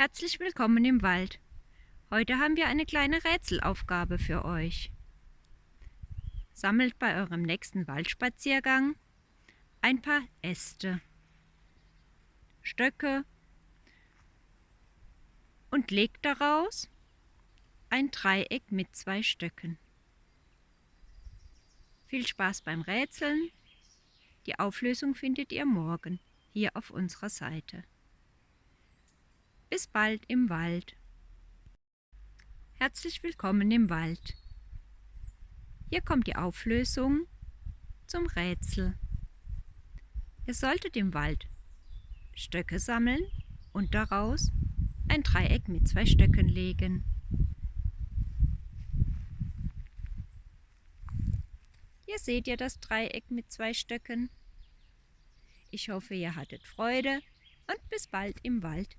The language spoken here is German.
Herzlich willkommen im Wald. Heute haben wir eine kleine Rätselaufgabe für euch. Sammelt bei eurem nächsten Waldspaziergang ein paar Äste, Stöcke und legt daraus ein Dreieck mit zwei Stöcken. Viel Spaß beim Rätseln. Die Auflösung findet ihr morgen hier auf unserer Seite. Bis bald im Wald. Herzlich willkommen im Wald. Hier kommt die Auflösung zum Rätsel. Ihr solltet im Wald Stöcke sammeln und daraus ein Dreieck mit zwei Stöcken legen. Hier seht ihr das Dreieck mit zwei Stöcken. Ich hoffe, ihr hattet Freude und bis bald im Wald.